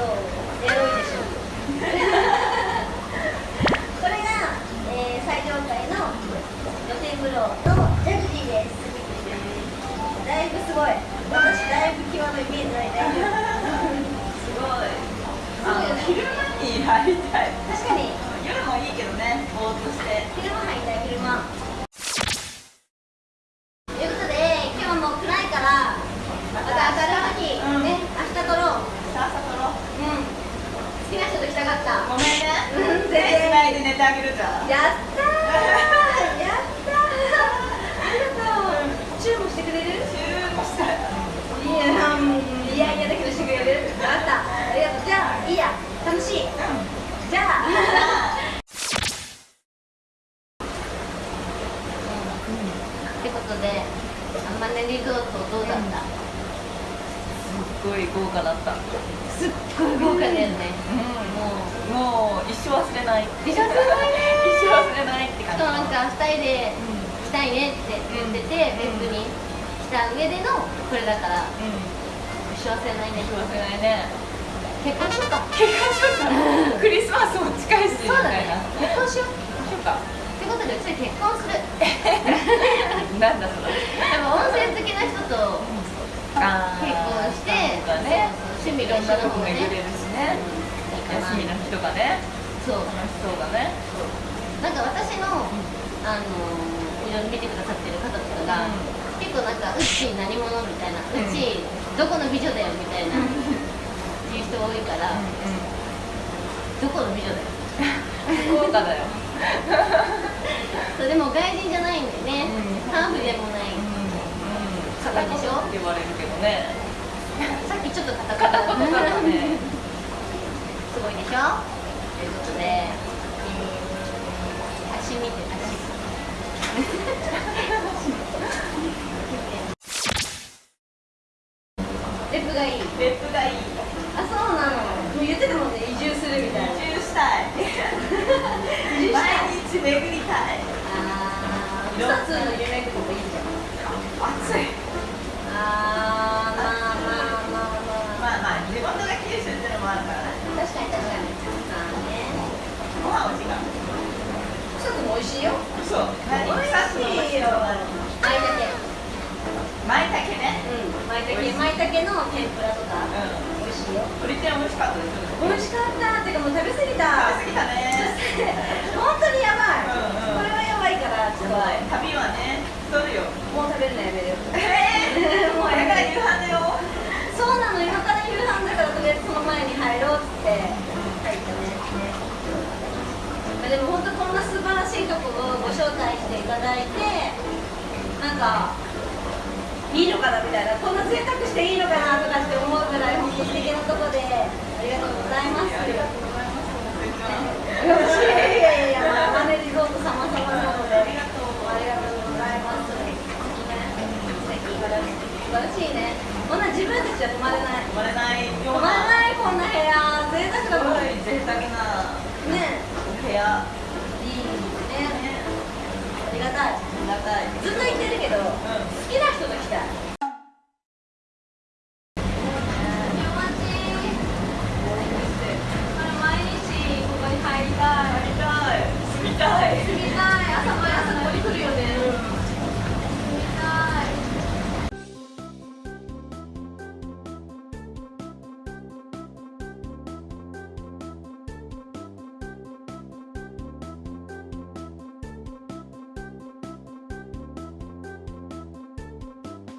とエロいでしょこれが、えー、最上階の露天風呂のジャグジーですだいぶすごい私だいぶ際のイメージない大丈すごい。あの昼間に入りたい夫確かに夜もいいけどねぼーっとして昼間入りたい昼間ということで今日はもう暗いからまた明るい時、うんね明日撮ろうさあさ撮ろううん好きな人と来たかったごめんねうん手つないで寝てあげるじゃん。やったー。やったー。ありがとう。チューもしてくれる？チューもしたい。いやうんいやいやだけどしてくれる？分かった。ありがとう。じゃあいいや。楽しい。じゃあ。ってことであんまねリゾートどうだった、すっごい豪華だったすっごい豪華だよね。うん。もうもう一生忘れない。一生忘れないね。一生忘れないってし感じ。かもなんか2人で来たいねって言ってて、うん。別府に来た上でのこれだから。うん。一生忘れないね。一生忘れないね。結婚しようか。結婚しようか。クリスマスも近いし。みそうだね。たいな結婚しよう。しようか。ってことでうち結婚する。なんだそれ。でも温泉好きな人とあ結ろんなとこ巡れるしね休みの日とかね。そう。楽しそうだね。なんか私の、あのいろいろ見てくださってる方とかが、結構なんかうち何者みたいな、ううんちどこの美女だよみたいな、言う人多いから、どこの美女だよ。福岡だよ。そうでも外人じゃないんだよね、うん。ハーフでもない、片言って言われるけどねさっきちょっとカタ片カタ言だったねすごいでしょということで、えー、足見て足レップがいい。レップがいい。あそうなの言ってたもんね移住するみたいな移住したい毎日巡りたいあー草津の夢とかもいい。じゃん暑いあーもう食べ、るのやめるえー、もうこれから夕飯だよそうなの今から夕飯だからとりあえずその前に入ろうっつって入ったねまあでも本当こんな素晴らしいとこをご招待していただいてなんかいいのかなみたいなこんな贅沢していいのかなとかって思うぐらい本当素敵なとこでありがとうございますありがとうございますいやいやいや、まあ、マネリゾート様々なので、ありがとうありがとうございます。素敵素晴らしいね。こんな自分たちじゃ泊まれない。泊まれないよ泊まれないこんな部屋、贅沢だもん。贅沢なお部屋。りがたい。ありがたいずっと言ってるけど、